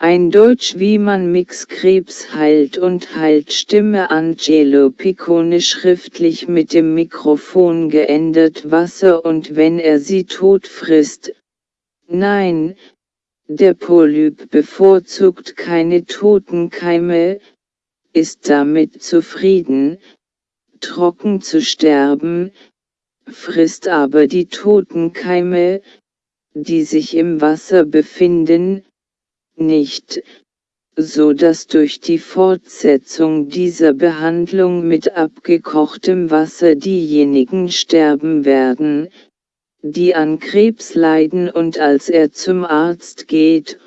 Ein Deutsch wie man Mix Krebs heilt und heilt Stimme Angelo Piccone schriftlich mit dem Mikrofon geändert Wasser und wenn er sie tot frisst. Nein, der Polyp bevorzugt keine toten Keime, ist damit zufrieden, trocken zu sterben, frisst aber die toten Keime, die sich im Wasser befinden, nicht, so dass durch die Fortsetzung dieser Behandlung mit abgekochtem Wasser diejenigen sterben werden, die an Krebs leiden und als er zum Arzt geht,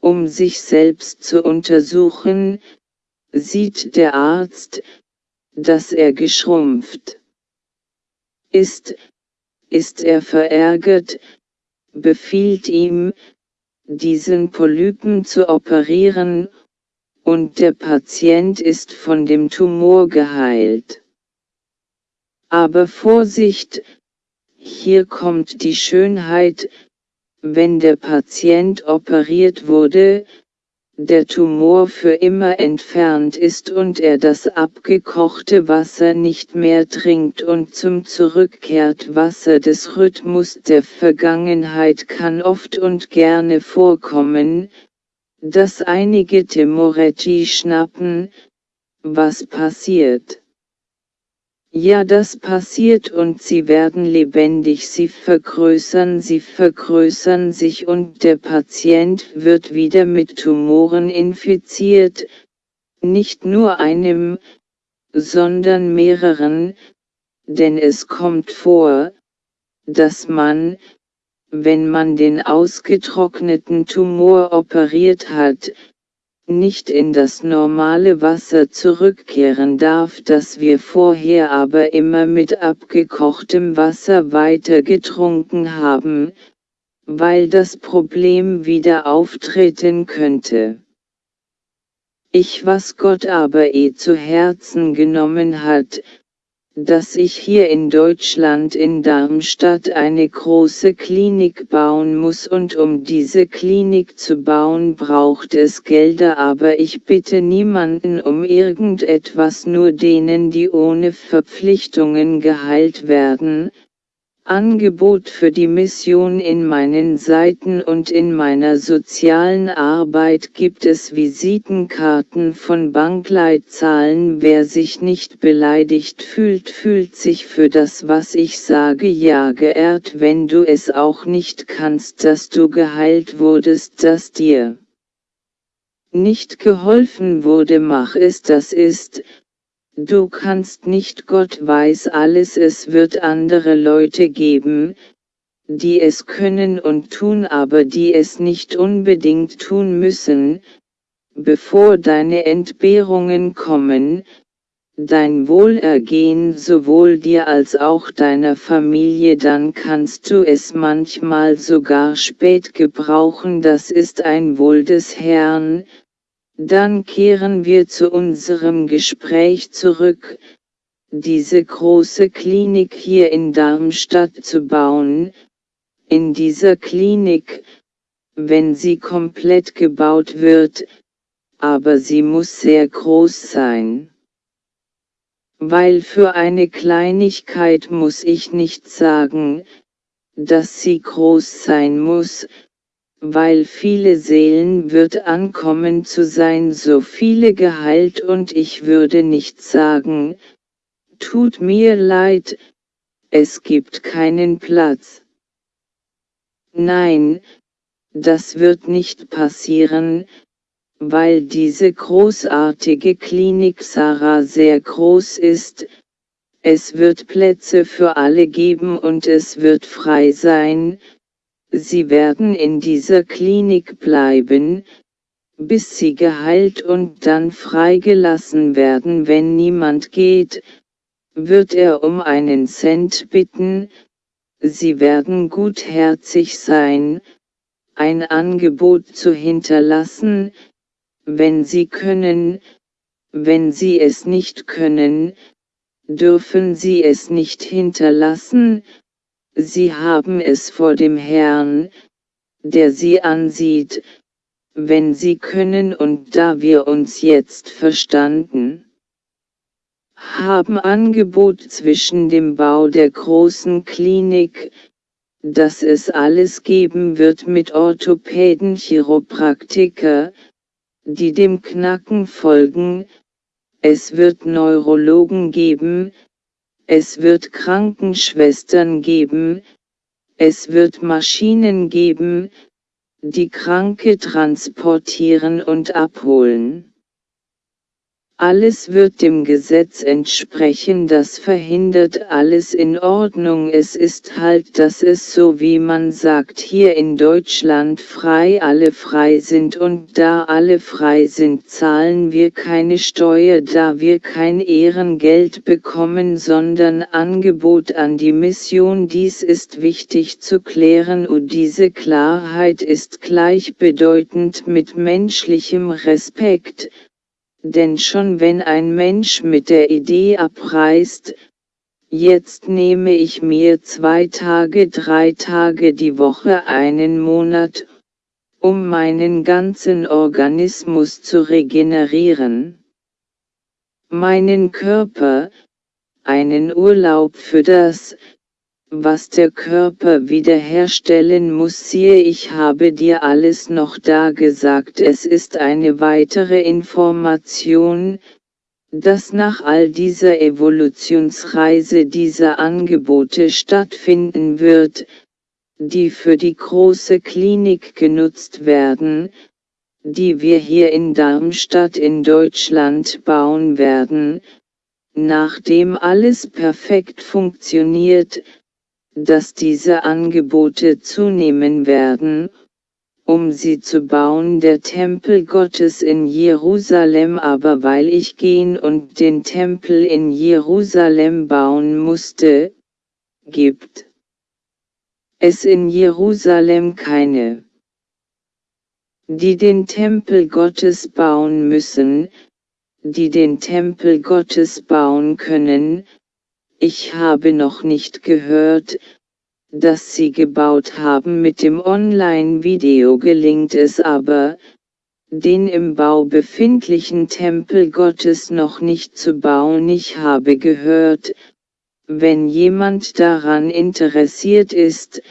um sich selbst zu untersuchen, sieht der Arzt, dass er geschrumpft ist, ist er verärgert, befiehlt ihm, diesen Polypen zu operieren, und der Patient ist von dem Tumor geheilt. Aber Vorsicht, hier kommt die Schönheit, wenn der Patient operiert wurde, der Tumor für immer entfernt ist und er das abgekochte Wasser nicht mehr trinkt und zum zurückkehrt Wasser des Rhythmus der Vergangenheit kann oft und gerne vorkommen, dass einige Temoretti schnappen, was passiert. Ja das passiert und sie werden lebendig, sie vergrößern, sie vergrößern sich und der Patient wird wieder mit Tumoren infiziert, nicht nur einem, sondern mehreren, denn es kommt vor, dass man, wenn man den ausgetrockneten Tumor operiert hat, nicht in das normale Wasser zurückkehren darf, das wir vorher aber immer mit abgekochtem Wasser weiter getrunken haben, weil das Problem wieder auftreten könnte. Ich was Gott aber eh zu Herzen genommen hat, dass ich hier in Deutschland in Darmstadt eine große Klinik bauen muss und um diese Klinik zu bauen braucht es Gelder aber ich bitte niemanden um irgendetwas nur denen die ohne Verpflichtungen geheilt werden, Angebot für die Mission in meinen Seiten und in meiner sozialen Arbeit gibt es Visitenkarten von Bankleitzahlen. Wer sich nicht beleidigt fühlt, fühlt sich für das, was ich sage, ja geehrt, wenn du es auch nicht kannst, dass du geheilt wurdest, dass dir nicht geholfen wurde, mach es, das ist, Du kannst nicht Gott weiß alles es wird andere Leute geben, die es können und tun aber die es nicht unbedingt tun müssen, bevor deine Entbehrungen kommen, dein Wohlergehen sowohl dir als auch deiner Familie dann kannst du es manchmal sogar spät gebrauchen. Das ist ein Wohl des Herrn, dann kehren wir zu unserem Gespräch zurück, diese große Klinik hier in Darmstadt zu bauen. In dieser Klinik, wenn sie komplett gebaut wird, aber sie muss sehr groß sein. Weil für eine Kleinigkeit muss ich nicht sagen, dass sie groß sein muss, weil viele Seelen wird ankommen zu sein so viele geheilt und ich würde nicht sagen, tut mir leid, es gibt keinen Platz. Nein, das wird nicht passieren, weil diese großartige Klinik Sarah sehr groß ist, es wird Plätze für alle geben und es wird frei sein, Sie werden in dieser Klinik bleiben, bis sie geheilt und dann freigelassen werden. Wenn niemand geht, wird er um einen Cent bitten, sie werden gutherzig sein, ein Angebot zu hinterlassen, wenn sie können, wenn sie es nicht können, dürfen sie es nicht hinterlassen, Sie haben es vor dem Herrn, der sie ansieht, wenn Sie können und da wir uns jetzt verstanden haben Angebot zwischen dem Bau der großen Klinik, dass es alles geben wird mit Orthopäden Chiropraktiker, die dem Knacken folgen, es wird Neurologen geben, es wird Krankenschwestern geben, es wird Maschinen geben, die Kranke transportieren und abholen. Alles wird dem Gesetz entsprechen, das verhindert alles in Ordnung. Es ist halt, dass es so wie man sagt hier in Deutschland frei alle frei sind und da alle frei sind, zahlen wir keine Steuer, da wir kein Ehrengeld bekommen, sondern Angebot an die Mission. Dies ist wichtig zu klären und diese Klarheit ist gleichbedeutend mit menschlichem Respekt denn schon wenn ein Mensch mit der Idee abreist, jetzt nehme ich mir zwei Tage, drei Tage die Woche einen Monat, um meinen ganzen Organismus zu regenerieren, meinen Körper, einen Urlaub für das, was der Körper wiederherstellen muss siehe ich habe dir alles noch da gesagt. Es ist eine weitere Information, dass nach all dieser Evolutionsreise diese Angebote stattfinden wird, die für die große Klinik genutzt werden, die wir hier in Darmstadt in Deutschland bauen werden, nachdem alles perfekt funktioniert, dass diese Angebote zunehmen werden, um sie zu bauen. Der Tempel Gottes in Jerusalem aber weil ich gehen und den Tempel in Jerusalem bauen musste, gibt es in Jerusalem keine, die den Tempel Gottes bauen müssen, die den Tempel Gottes bauen können, ich habe noch nicht gehört, dass Sie gebaut haben mit dem Online-Video gelingt es aber, den im Bau befindlichen Tempel Gottes noch nicht zu bauen. Ich habe gehört, wenn jemand daran interessiert ist,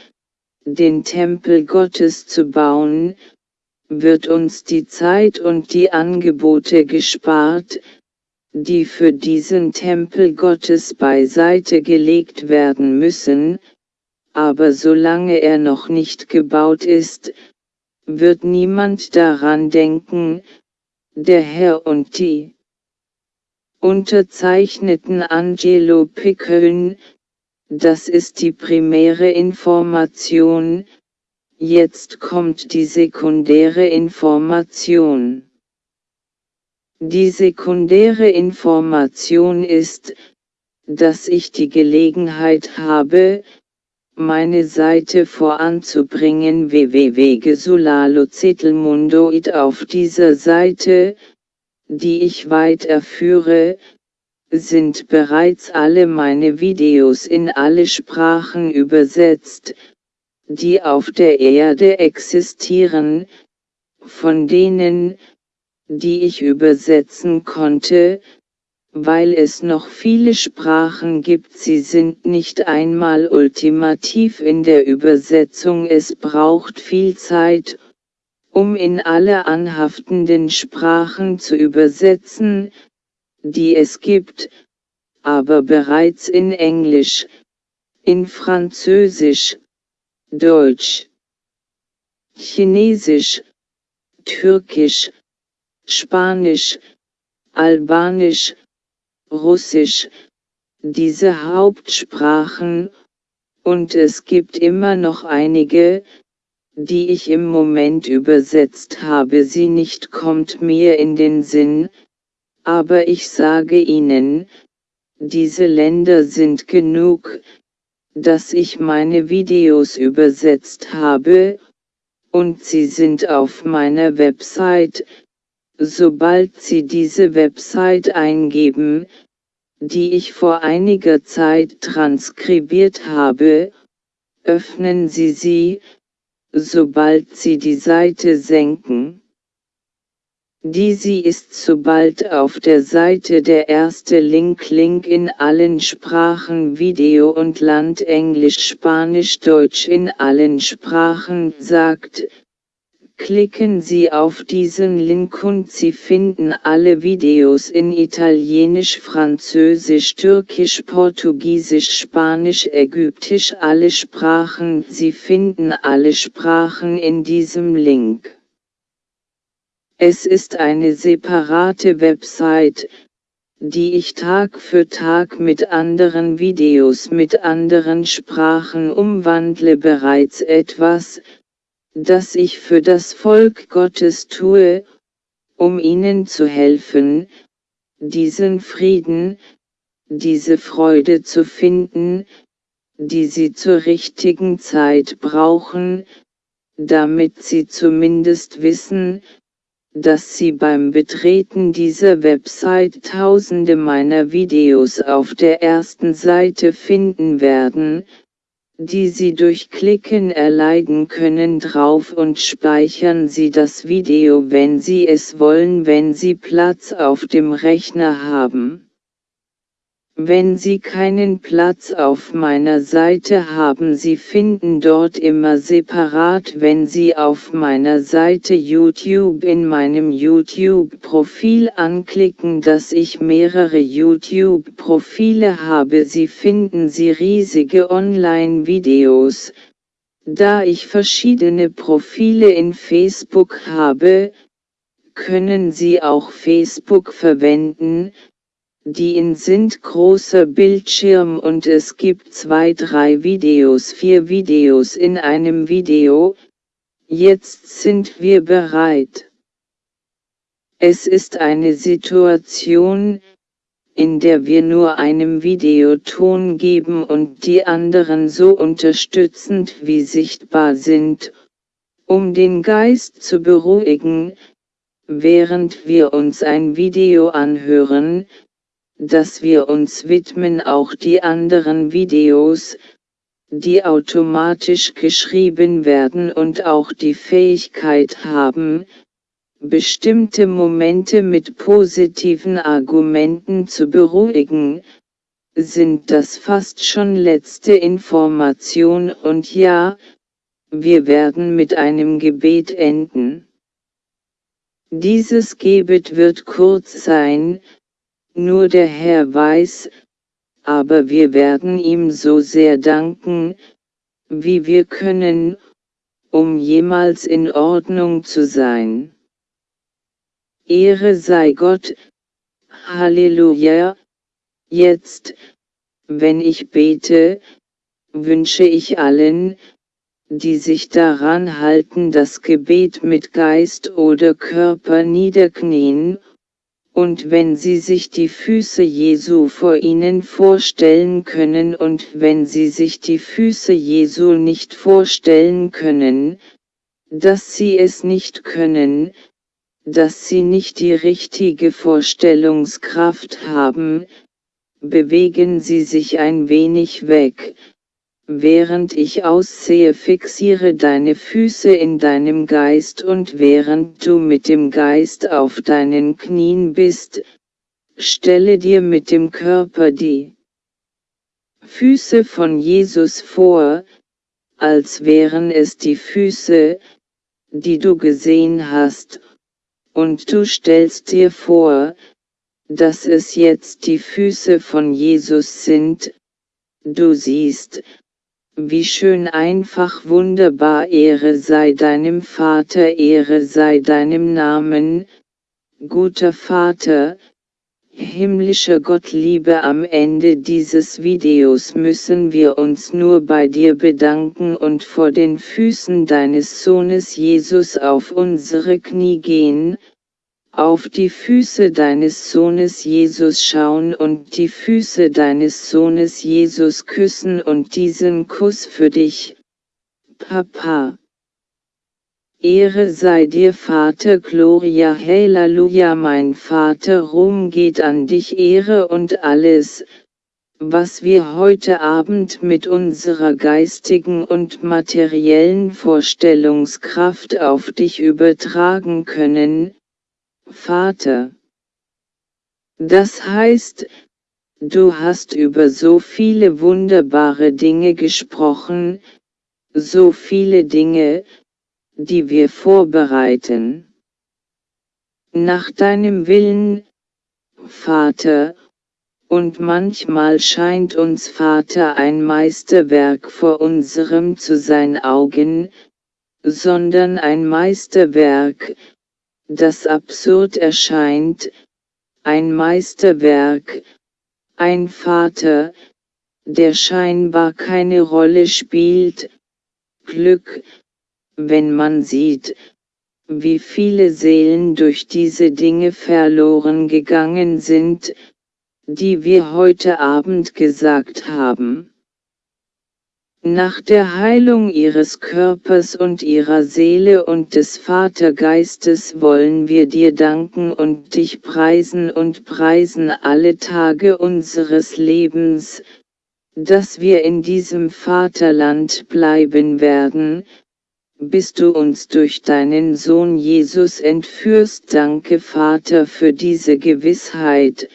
den Tempel Gottes zu bauen, wird uns die Zeit und die Angebote gespart, die für diesen Tempel Gottes beiseite gelegt werden müssen, aber solange er noch nicht gebaut ist, wird niemand daran denken, der Herr und die unterzeichneten Angelo Pickeln, das ist die primäre Information, jetzt kommt die sekundäre Information. Die sekundäre Information ist, dass ich die Gelegenheit habe, meine Seite voranzubringen. Www.gesulalozetelmundoid auf dieser Seite, die ich weiterführe, sind bereits alle meine Videos in alle Sprachen übersetzt, die auf der Erde existieren, von denen, die ich übersetzen konnte, weil es noch viele Sprachen gibt, sie sind nicht einmal ultimativ in der Übersetzung, es braucht viel Zeit, um in alle anhaftenden Sprachen zu übersetzen, die es gibt, aber bereits in Englisch, in Französisch, Deutsch, Chinesisch, Türkisch, Spanisch, Albanisch, Russisch, diese Hauptsprachen, und es gibt immer noch einige, die ich im Moment übersetzt habe, sie nicht kommt mir in den Sinn, aber ich sage Ihnen, diese Länder sind genug, dass ich meine Videos übersetzt habe, und sie sind auf meiner Website, Sobald Sie diese Website eingeben, die ich vor einiger Zeit transkribiert habe, öffnen Sie sie, sobald Sie die Seite senken. Diese ist sobald auf der Seite der erste Link Link in allen Sprachen Video und Land Englisch Spanisch Deutsch in allen Sprachen sagt, Klicken Sie auf diesen Link und Sie finden alle Videos in Italienisch, Französisch, Türkisch, Portugiesisch, Spanisch, Ägyptisch, alle Sprachen. Sie finden alle Sprachen in diesem Link. Es ist eine separate Website, die ich Tag für Tag mit anderen Videos mit anderen Sprachen umwandle bereits etwas, das ich für das Volk Gottes tue, um ihnen zu helfen, diesen Frieden, diese Freude zu finden, die sie zur richtigen Zeit brauchen, damit sie zumindest wissen, dass Sie beim Betreten dieser Website tausende meiner Videos auf der ersten Seite finden werden, die Sie durch Klicken erleiden können drauf und speichern Sie das Video wenn Sie es wollen wenn Sie Platz auf dem Rechner haben. Wenn Sie keinen Platz auf meiner Seite haben Sie finden dort immer separat wenn Sie auf meiner Seite YouTube in meinem YouTube-Profil anklicken dass ich mehrere YouTube-Profile habe. Sie finden Sie riesige Online-Videos, da ich verschiedene Profile in Facebook habe, können Sie auch Facebook verwenden, die in sind großer Bildschirm und es gibt zwei drei Videos vier Videos in einem Video, jetzt sind wir bereit. Es ist eine Situation, in der wir nur einem Videoton geben und die anderen so unterstützend wie sichtbar sind, um den Geist zu beruhigen, während wir uns ein Video anhören, dass wir uns widmen auch die anderen Videos, die automatisch geschrieben werden und auch die Fähigkeit haben, bestimmte Momente mit positiven Argumenten zu beruhigen, sind das fast schon letzte Information und ja, wir werden mit einem Gebet enden. Dieses Gebet wird kurz sein, nur der Herr weiß, aber wir werden ihm so sehr danken, wie wir können, um jemals in Ordnung zu sein. Ehre sei Gott, Halleluja, jetzt, wenn ich bete, wünsche ich allen, die sich daran halten das Gebet mit Geist oder Körper niederknien, und wenn sie sich die Füße Jesu vor ihnen vorstellen können und wenn sie sich die Füße Jesu nicht vorstellen können, dass sie es nicht können, dass sie nicht die richtige Vorstellungskraft haben, bewegen sie sich ein wenig weg, Während ich aussehe fixiere deine Füße in deinem Geist und während du mit dem Geist auf deinen Knien bist, stelle dir mit dem Körper die Füße von Jesus vor, als wären es die Füße, die du gesehen hast, und du stellst dir vor, dass es jetzt die Füße von Jesus sind, du siehst, wie schön einfach wunderbar Ehre sei deinem Vater Ehre sei deinem Namen, guter Vater, himmlischer Gott Liebe am Ende dieses Videos müssen wir uns nur bei dir bedanken und vor den Füßen deines Sohnes Jesus auf unsere Knie gehen, auf die Füße deines Sohnes Jesus schauen und die Füße deines Sohnes Jesus küssen und diesen Kuss für dich, Papa. Ehre sei dir Vater Gloria Halleluja mein Vater Ruhm geht an dich Ehre und alles, was wir heute Abend mit unserer geistigen und materiellen Vorstellungskraft auf dich übertragen können, Vater. Das heißt, du hast über so viele wunderbare Dinge gesprochen, so viele Dinge, die wir vorbereiten. Nach deinem Willen, Vater, und manchmal scheint uns Vater ein Meisterwerk vor unserem zu sein Augen, sondern ein Meisterwerk, das absurd erscheint, ein Meisterwerk, ein Vater, der scheinbar keine Rolle spielt, Glück, wenn man sieht, wie viele Seelen durch diese Dinge verloren gegangen sind, die wir heute Abend gesagt haben. Nach der Heilung ihres Körpers und ihrer Seele und des Vatergeistes wollen wir dir danken und dich preisen und preisen alle Tage unseres Lebens, dass wir in diesem Vaterland bleiben werden, bis du uns durch deinen Sohn Jesus entführst. Danke Vater für diese Gewissheit,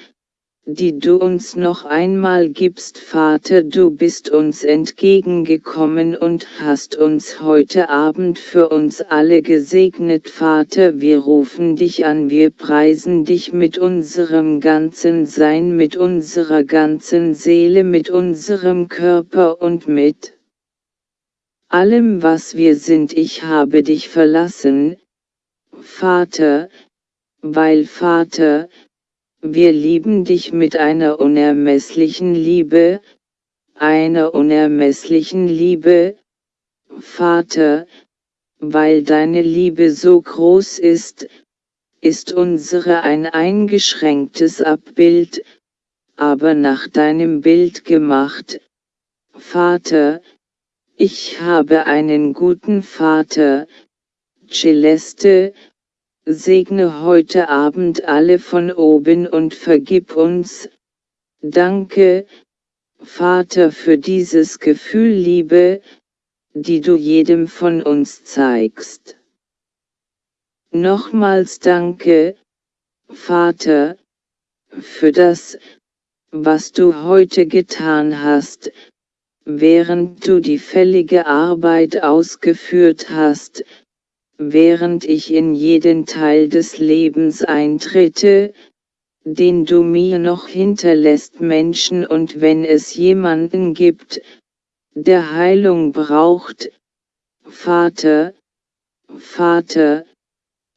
die du uns noch einmal gibst Vater du bist uns entgegengekommen und hast uns heute Abend für uns alle gesegnet Vater wir rufen dich an wir preisen dich mit unserem ganzen Sein mit unserer ganzen Seele mit unserem Körper und mit allem was wir sind. Ich habe dich verlassen, Vater, weil Vater, wir lieben dich mit einer unermesslichen Liebe, einer unermesslichen Liebe, Vater, weil deine Liebe so groß ist, ist unsere ein eingeschränktes Abbild, aber nach deinem Bild gemacht. Vater, ich habe einen guten Vater, Celeste, Segne heute Abend alle von oben und vergib uns. Danke, Vater für dieses Gefühl Liebe, die du jedem von uns zeigst. Nochmals danke, Vater, für das, was du heute getan hast, während du die fällige Arbeit ausgeführt hast, während ich in jeden Teil des Lebens eintrete, den du mir noch hinterlässt Menschen und wenn es jemanden gibt, der Heilung braucht, Vater, Vater,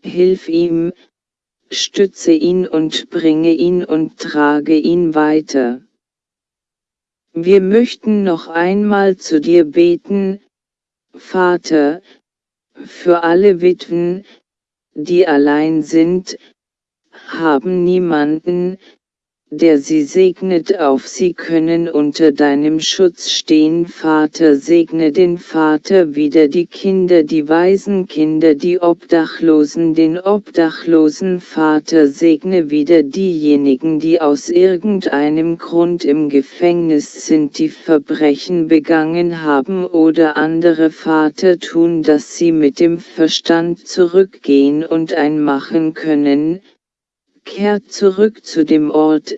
hilf ihm, stütze ihn und bringe ihn und trage ihn weiter. Wir möchten noch einmal zu dir beten, Vater, für alle Witwen, die allein sind, haben niemanden, der sie segnet auf sie können unter deinem Schutz stehen. Vater segne den Vater wieder die Kinder die Waisenkinder die Obdachlosen den obdachlosen. Vater segne wieder diejenigen die aus irgendeinem Grund im Gefängnis sind die Verbrechen begangen haben oder andere Vater tun dass sie mit dem Verstand zurückgehen und einmachen können, kehrt zurück zu dem Ort,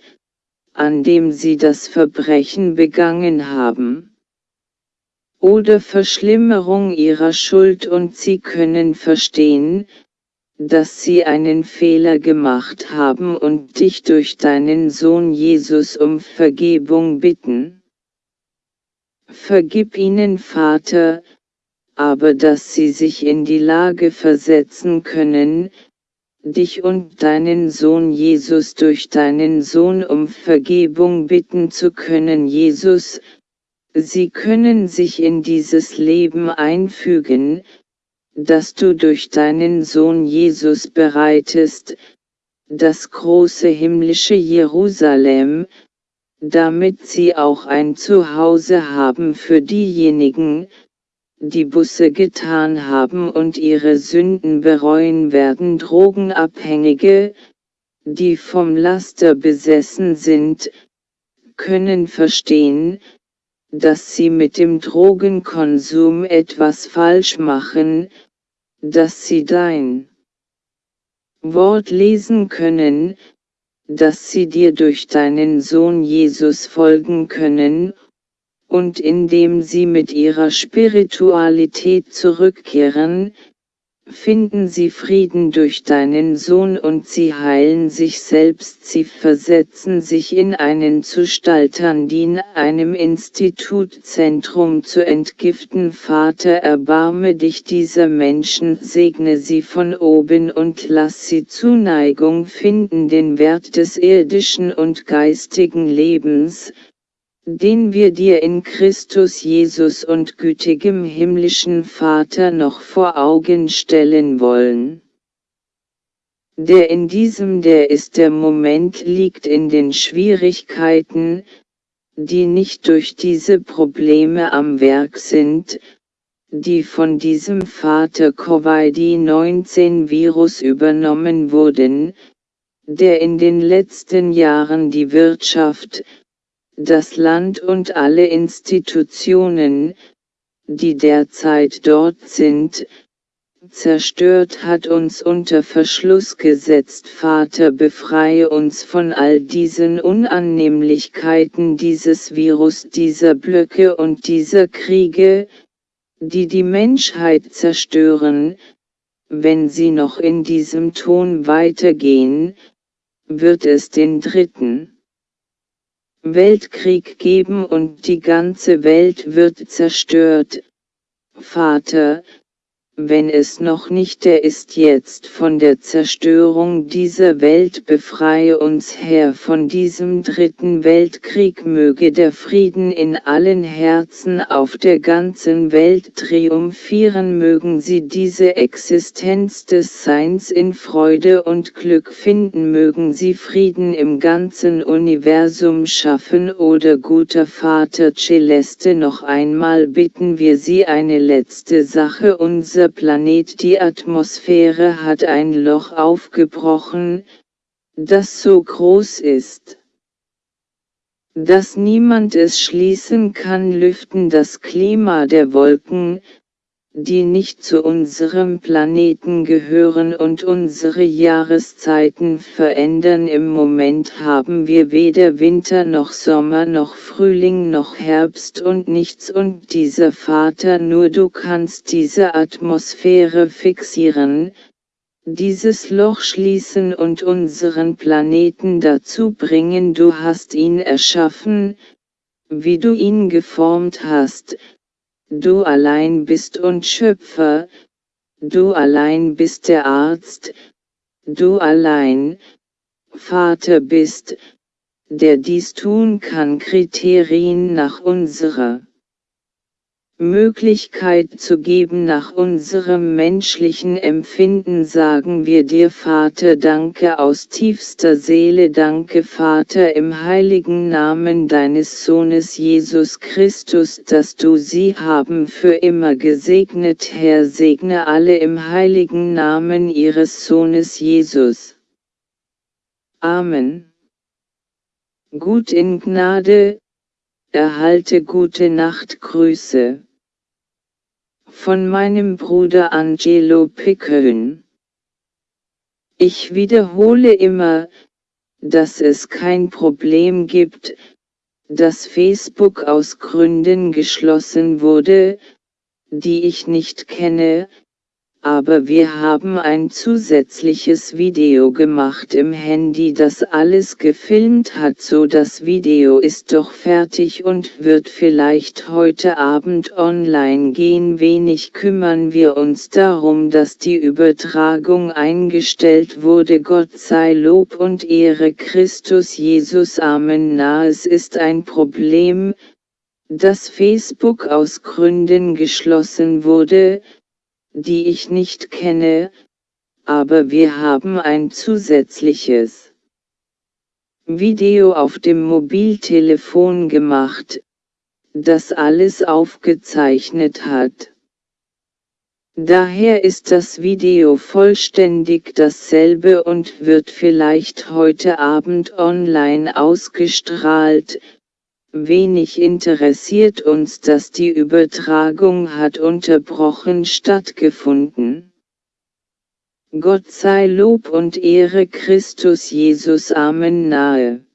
an dem sie das Verbrechen begangen haben. Oder Verschlimmerung ihrer Schuld und sie können verstehen, dass sie einen Fehler gemacht haben und dich durch deinen Sohn Jesus um Vergebung bitten. Vergib ihnen Vater, aber dass sie sich in die Lage versetzen können, dich und deinen Sohn Jesus durch deinen Sohn um Vergebung bitten zu können Jesus, sie können sich in dieses Leben einfügen, das du durch deinen Sohn Jesus bereitest, das große himmlische Jerusalem, damit sie auch ein Zuhause haben für diejenigen, die Busse getan haben und ihre Sünden bereuen werden. Drogenabhängige, die vom Laster besessen sind, können verstehen, dass sie mit dem Drogenkonsum etwas falsch machen, dass sie dein Wort lesen können, dass sie dir durch deinen Sohn Jesus folgen können, und indem sie mit ihrer Spiritualität zurückkehren, finden sie Frieden durch deinen Sohn und sie heilen sich selbst, sie versetzen sich in einen Zustaltandin, einem Institutzentrum zu entgiften. Vater, erbarme dich dieser Menschen, segne sie von oben und lass sie Zuneigung finden, den Wert des irdischen und geistigen Lebens, den wir dir in Christus Jesus und gütigem himmlischen Vater noch vor Augen stellen wollen. Der in diesem der ist der Moment liegt in den Schwierigkeiten, die nicht durch diese Probleme am Werk sind, die von diesem Vater Covid-19 Virus übernommen wurden, der in den letzten Jahren die Wirtschaft, das Land und alle Institutionen, die derzeit dort sind, zerstört hat uns unter Verschluss gesetzt. Vater befreie uns von all diesen Unannehmlichkeiten dieses Virus, dieser Blöcke und dieser Kriege, die die Menschheit zerstören, wenn sie noch in diesem Ton weitergehen, wird es den dritten Weltkrieg geben und die ganze Welt wird zerstört. Vater, wenn es noch nicht der ist jetzt von der Zerstörung dieser Welt befreie uns Herr von diesem dritten Weltkrieg möge der Frieden in allen Herzen auf der ganzen Welt triumphieren mögen sie diese Existenz des Seins in Freude und Glück finden mögen sie Frieden im ganzen Universum schaffen. Oder guter Vater Celeste noch einmal bitten wir sie eine letzte Sache unser unser Planet die Atmosphäre hat ein Loch aufgebrochen, das so groß ist, dass niemand es schließen kann lüften das Klima der Wolken, die nicht zu unserem Planeten gehören und unsere Jahreszeiten verändern. Im Moment haben wir weder Winter noch Sommer noch Frühling noch Herbst und nichts und dieser Vater nur du kannst diese Atmosphäre fixieren, dieses Loch schließen und unseren Planeten dazu bringen. Du hast ihn erschaffen, wie du ihn geformt hast, Du allein bist und Schöpfer, du allein bist der Arzt, du allein, Vater bist, der dies tun kann Kriterien nach unserer Möglichkeit zu geben nach unserem menschlichen Empfinden sagen wir dir Vater danke aus tiefster Seele danke Vater im heiligen Namen deines Sohnes Jesus Christus dass du sie haben für immer gesegnet Herr segne alle im heiligen Namen ihres Sohnes Jesus. Amen. Gut in Gnade, erhalte gute Nachtgrüße von meinem Bruder Angelo Pickön. Ich wiederhole immer, dass es kein Problem gibt, dass Facebook aus Gründen geschlossen wurde, die ich nicht kenne, aber wir haben ein zusätzliches Video gemacht im Handy das alles gefilmt hat. So das Video ist doch fertig und wird vielleicht heute Abend online gehen. Wenig kümmern wir uns darum dass die Übertragung eingestellt wurde. Gott sei Lob und Ehre Christus Jesus. Amen. Na es ist ein Problem, dass Facebook aus Gründen geschlossen wurde, die ich nicht kenne, aber wir haben ein zusätzliches Video auf dem Mobiltelefon gemacht, das alles aufgezeichnet hat. Daher ist das Video vollständig dasselbe und wird vielleicht heute Abend online ausgestrahlt, Wenig interessiert uns dass die Übertragung hat unterbrochen stattgefunden. Gott sei Lob und Ehre Christus Jesus Amen nahe.